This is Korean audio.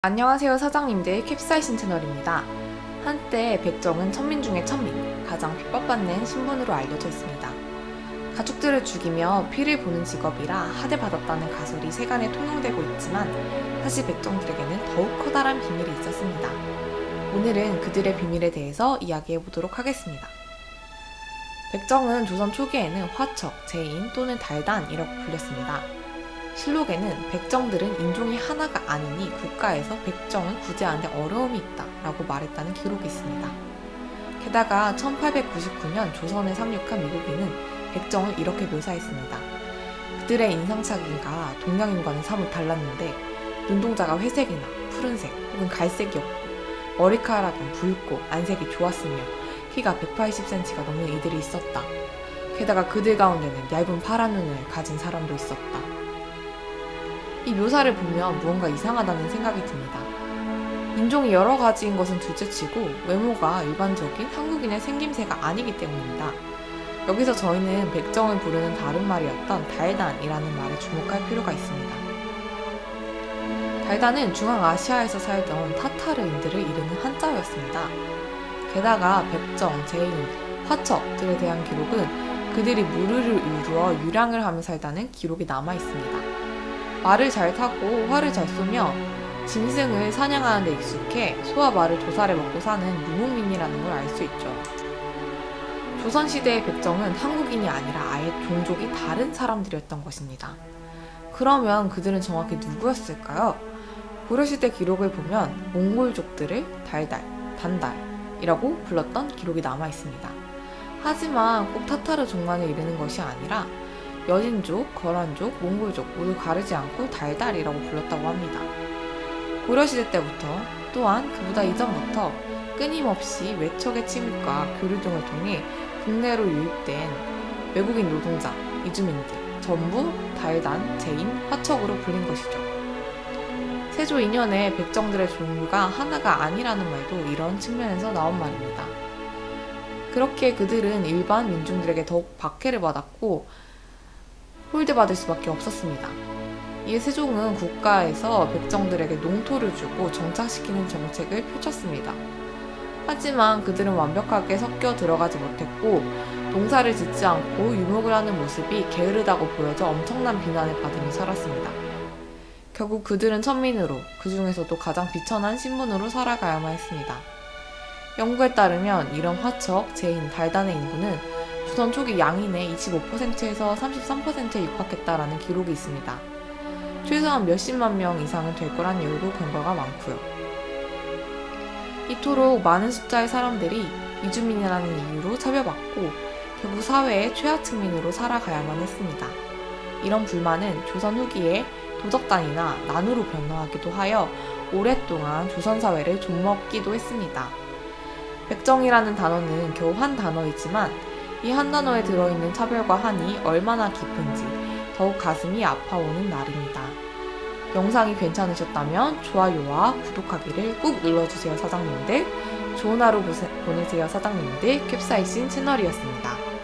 안녕하세요 사장님들 캡사이신 채널입니다. 한때 백정은 천민 중의 천민, 가장 핍박받는 신분으로 알려져 있습니다. 가축들을 죽이며 피를 보는 직업이라 하대받았다는 가설이 세간에 통용되고 있지만 사실 백정들에게는 더욱 커다란 비밀이 있었습니다. 오늘은 그들의 비밀에 대해서 이야기해 보도록 하겠습니다. 백정은 조선 초기에는 화척, 재인 또는 달단이라고 불렸습니다. 실록에는 백정들은 인종이 하나가 아니니 국가에서 백정을 구제하는데 어려움이 있다 라고 말했다는 기록이 있습니다. 게다가 1899년 조선에 상륙한 미국인은 백정을 이렇게 묘사했습니다. 그들의 인상착의가 동양인과는 사뭇 달랐는데 눈동자가 회색이나 푸른색 혹은 갈색이었고 머리카락은 붉고 안색이 좋았으며 키가 180cm가 넘는 이들이 있었다. 게다가 그들 가운데는 얇은 파란 눈을 가진 사람도 있었다. 이 묘사를 보면 무언가 이상하다는 생각이 듭니다. 인종이 여러 가지인 것은 둘째치고 외모가 일반적인 한국인의 생김새가 아니기 때문입니다. 여기서 저희는 백정을 부르는 다른 말이었던 달단이라는 말에 주목할 필요가 있습니다. 달단은 중앙아시아에서 살던 타타르인들을 이르는 한자어였습니다. 게다가 백정, 재인, 화척들에 대한 기록은 그들이 무리를 이루어 유랑을 하며 산다는 기록이 남아 있습니다. 말을 잘 타고 활을 잘 쏘며 짐승을 사냥하는 데 익숙해 소와 말을 도살해 먹고 사는 유목민이라는 걸 알 수 있죠. 조선시대의 백정은 한국인이 아니라 아예 종족이 다른 사람들이었던 것입니다. 그러면 그들은 정확히 누구였을까요? 고려시대 기록을 보면 몽골족들을 달달, 단달이라고 불렀던 기록이 남아 있습니다. 하지만 꼭 타타르 종만을 이르는 것이 아니라 여진족, 거란족, 몽골족 모두 가르지 않고 달달이라고 불렀다고 합니다. 고려시대 때부터 또한 그보다 이전부터 끊임없이 외척의 침입과 교류 등을 통해 국내로 유입된 외국인 노동자, 이주민들 전부 달단, 재인, 화척으로 불린 것이죠. 세조 2년에 백정들의 종류가 하나가 아니라는 말도 이런 측면에서 나온 말입니다. 그렇게 그들은 일반 민중들에게 더욱 박해를 받았고 홀대받을 수밖에 없었습니다. 이에 세종은 국가에서 백정들에게 농토를 주고 정착시키는 정책을 펼쳤습니다. 하지만 그들은 완벽하게 섞여 들어가지 못했고 농사를 짓지 않고 유목을 하는 모습이 게으르다고 보여져 엄청난 비난을 받으며 살았습니다. 결국 그들은 천민으로 그 중에서도 가장 비천한 신분으로 살아가야만 했습니다. 연구에 따르면 이런 화척, 재인, 달단의 인구는 조선 초기 양인의 25%에서 33%에 육박했다라는 기록이 있습니다. 최소한 몇십만 명 이상은 될 거란 얘기도 근거가 많고요. 이토록 많은 숫자의 사람들이 이주민이라는 이유로 차별받고 결국 사회의 최하층민으로 살아가야만 했습니다. 이런 불만은 조선 후기에 도적단이나 난으로 변화하기도 하여 오랫동안 조선 사회를 좀먹기도 했습니다. 백정이라는 단어는 겨우 한 단어이지만 이 한 단어에 들어있는 차별과 한이 얼마나 깊은지 더욱 가슴이 아파오는 날입니다. 영상이 괜찮으셨다면 좋아요와 구독하기를 꾹 눌러주세요 사장님들 좋은 하루 보내세요 사장님들 캡사이신 채널이었습니다.